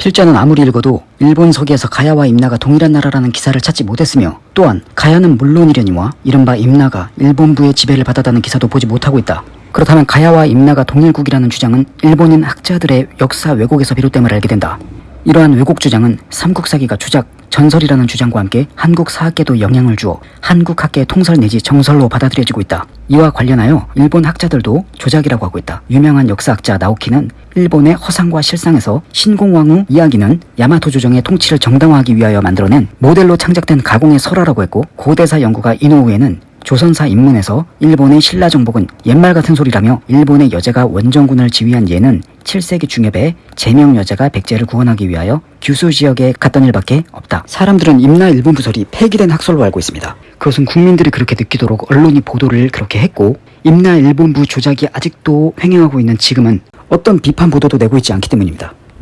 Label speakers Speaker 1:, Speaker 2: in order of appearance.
Speaker 1: 필자는 아무리 읽어도 일본 서기에서 가야와 임나가 동일한 나라라는 기사를 찾지 못했으며 또한 가야는 물론이려니와 이른바 임나가 일본부의 지배를 받았다는 기사도 보지 못하고 있다. 그렇다면 가야와 임나가 동일국이라는 주장은 일본인 학자들의 역사 왜곡에서 비롯됨을 알게 된다. 이러한 왜곡 주장은 삼국사기가 주작, 전설이라는 주장과 함께 한국 사학계도 영향을 주어 한국 학계의 통설 내지 정설로 받아들여지고 있다. 이와 관련하여 일본 학자들도 조작이라고 하고 있다. 유명한 역사학자 나오키는 일본의 허상과 실상에서 신공왕후 이야기는 야마토 조정의 통치를 정당화하기 위하여 만들어낸 모델로 창작된 가공의 설화라고 했고 고대사 연구가 이노우에는 조선사 입문에서 일본의 신라 정복은 옛말 같은 소리라며 일본의 여제가 원정군을 지휘한 예는 7세기 중엽에 제명 여제가 백제를 구원하기 위하여 규수 지역에 갔던 일밖에 없다. 사람들은 임나 일본 부설이 폐기된 학설로 알고 있습니다. 그것은 국민들이 그렇게 느끼도록 언론이 보도를 그렇게 했고 임나 일본부 조작이 아직도 횡행하고 있는 지금은 어떤 비판 보도도 내고 있지 않기 때문입니다.